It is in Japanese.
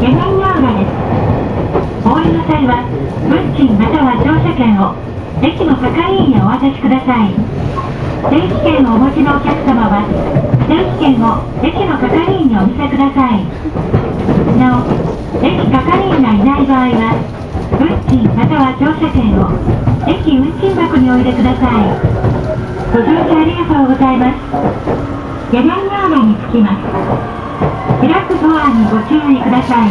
下段用路です。お降りの際は、運賃または乗車券を駅の係員へお渡しください。定期券をお持ちのお客様は、定期券を駅の係員にお見せください。なお、駅係員がいない場合は、運賃または乗車券を駅運賃箱にお入れください。ご乗車ありがとうございます。下段用路に着きます。開くドアにご注意ください。